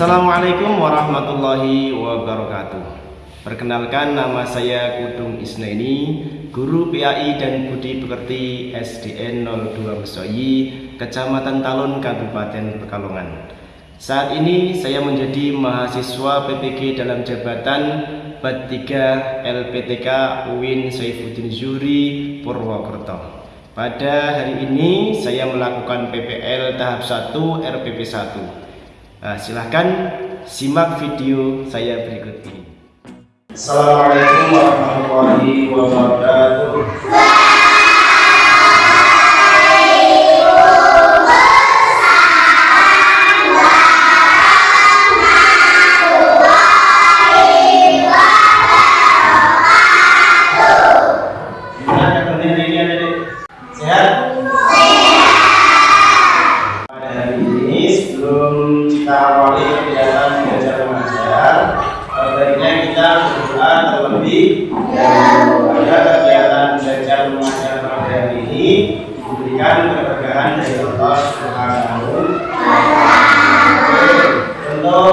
Assalamualaikum warahmatullahi wabarakatuh. Perkenalkan nama saya Kudung Isnaini Guru PAI dan Budi Pekerti SDN 02 Mesoyi Kecamatan Talun Kabupaten Pekalongan. Saat ini saya menjadi mahasiswa PPG dalam jabatan BAT 3 LPTK UIN Saifuddin Zuri Purwokerto. Pada hari ini saya melakukan PPL tahap 1 RPP 1 Nah, silahkan simak video saya berikut ini. Assalamualaikum warahmatullahi wabarakatuh. Tuhan terlebih dahulu. Kegiatan belajar mengajar pada hari ini diberikan keberkahan dari Allah Subhanahu wa taala. Untuk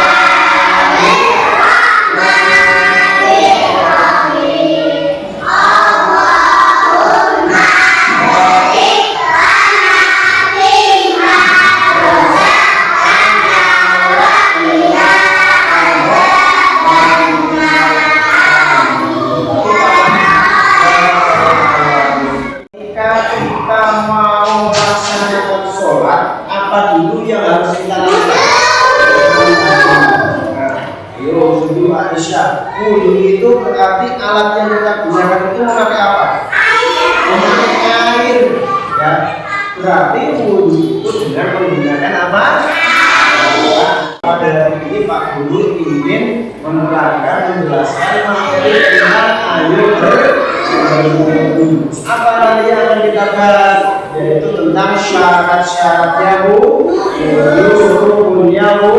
akan kita bahas? Yaitu tentang syarat-syaratnya bu. Rukunnya bu.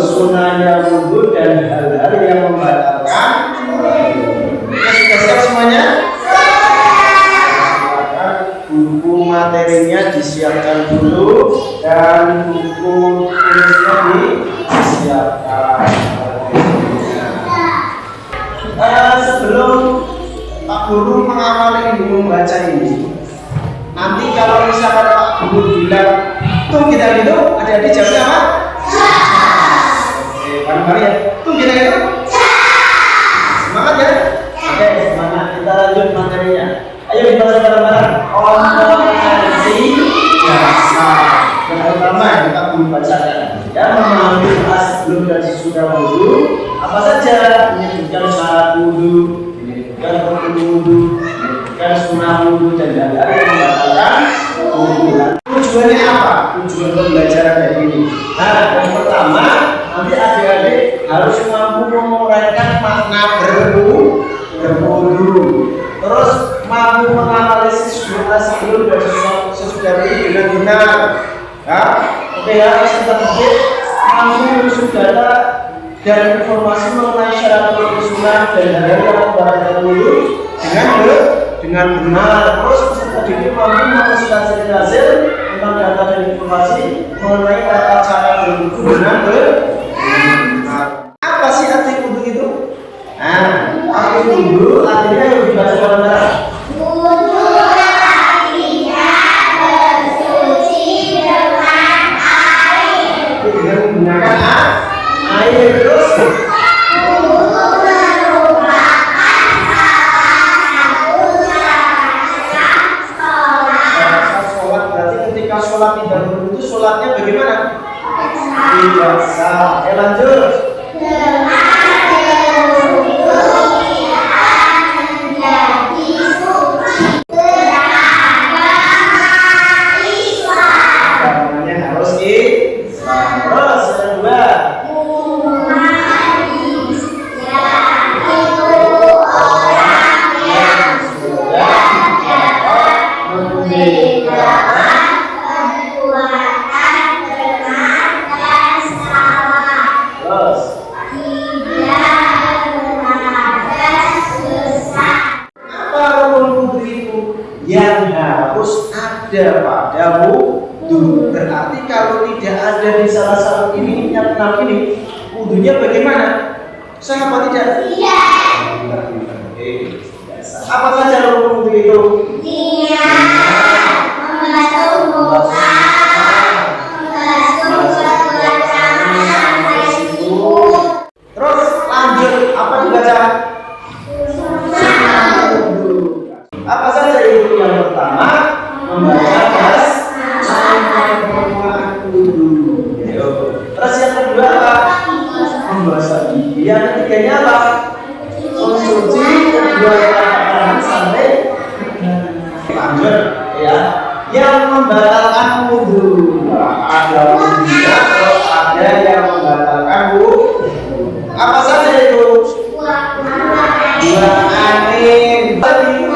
Sunahnya wudhu dan hal-hal yang membatalkan. Sudah siap semuanya? Buku materinya disiapkan dulu dan buku tulisnya disiapkan Guru mengawali Ibu membaca ini. Nanti kalau misalkan Pak Guru Bila tung kita gitu, adik-adik jawabnya apa? Oke, bareng-bareng ya. Tung kita gitu. Semangat ya. Oke, semangat. Kita lanjut materinya. Ayo dibaca bareng-bareng. Operasi jasa. Yang pertama yang kita belum bacakan. Ya, memahami kelas sebelum dan sesudah wudhu. Apa saja menyebutkan syarat wudhu, rukun wudhu, menyebutkan sunnah wudhu dan yang membatalkan. Tujuannya apa? Tujuan pembelajaran dari ini. Nah, yang pertama nanti adik-adik harus mampu menguraikan makna berwudhu, berwudhu. Terus mampu menganalisis doa sebelum dan sesudah- itu dengan benar. Ya, oke ya, sedikit mampu mengusung data dan informasi mengenai syarat sunnah dan yang membatalkan wudhu dengan be- dengan benar. Terus peserta didik mampu menganalisis hasil tentang data dan informasi mengenai tata cara berwudhu dengan benar. Apa sih arti wudhu itu? Nah, arti wudhu artinya yang harus ada pada wudhu berarti kalau tidak ada di salah satu ini yang enam ini wudhunya bagaimana? Sah apa tidak? Biasa. apa saja rukun wudhu itu. Terus lanjut apa dibaca apa saja itu angin tadi yang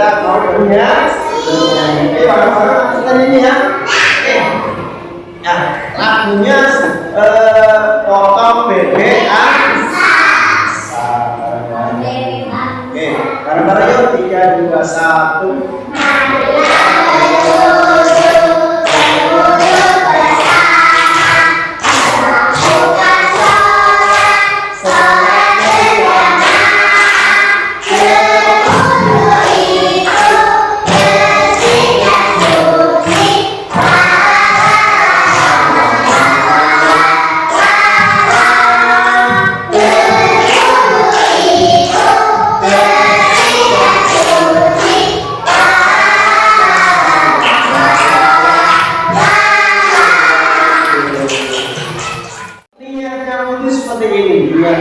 kita mau bernyanyi oke bareng-bareng kita nyanyi ya oke ya lagunya itu seperti ini. Dua.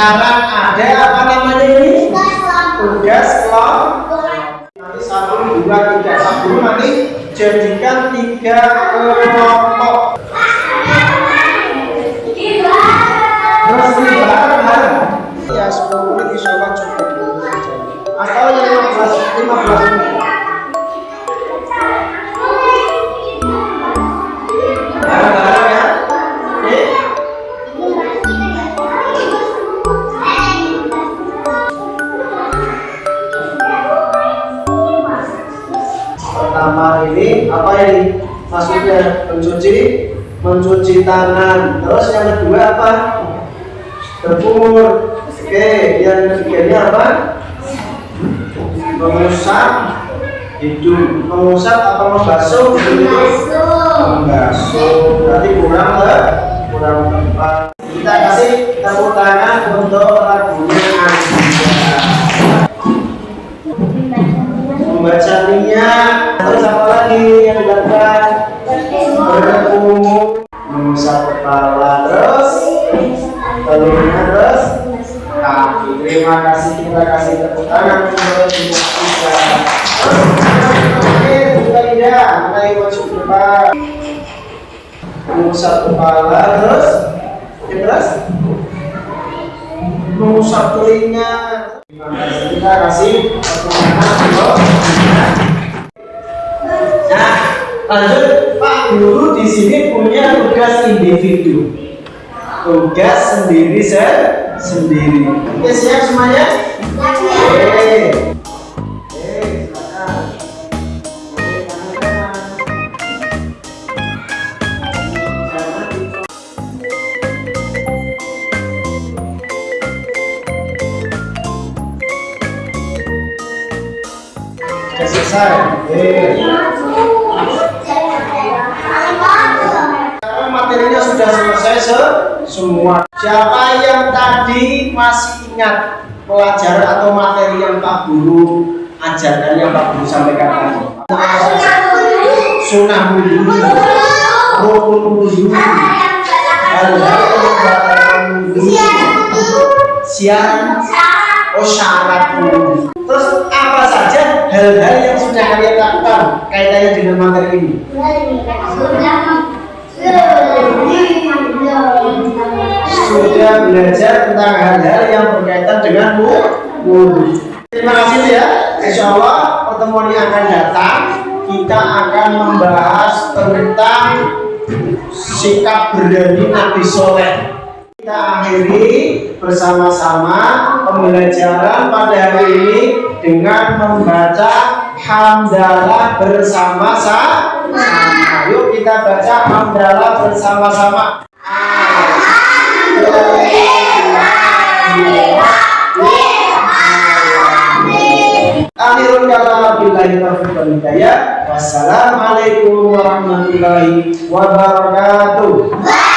Sekarang ada apa namanya ini? Tugas kelompok. Nanti satu, dua, tiga, satu nanti jadikan tiga kelompok. Terus. Ya 10 ini? Maksudnya mencuci mencuci tangan. Terus yang kedua apa? Berkumur. Oke, yang ketiganya apa? Mengusap hidung. Mengusap apa membasuh? Membasuh. Berarti kurang ke kurang tepat. Mengusap kepala terus, ya terus mengusap telinga. Kita kasih. Nah, lanjut Pak Guru di sini punya tugas individu tugas sendiri se sendiri. Oke siap semuanya? Materinya sudah selesai se- semua. Siapa yang tadi masih ingat pelajaran atau materi yang Pak Guru ajarkan yang Pak Guru sampaikan tadi? Wudhu, siang, oh syarat. Hal-hal yang sudah kalian lakukan kaitannya dengan materi ini? sudah belajar tentang hal-hal yang berkaitan dengan wudhu. Terima kasih ya. Insya Allah pertemuan yang akan datang kita akan membahas tentang sikap berani Nabi Soleh. Kita akhiri bersama-sama pembelajaran pada hari ini dengan membaca hamdalah bersama-sama. Yuk kita baca hamdalah bersama-sama. Akhirul. Wassalamualaikum warahmatullahi wabarakatuh.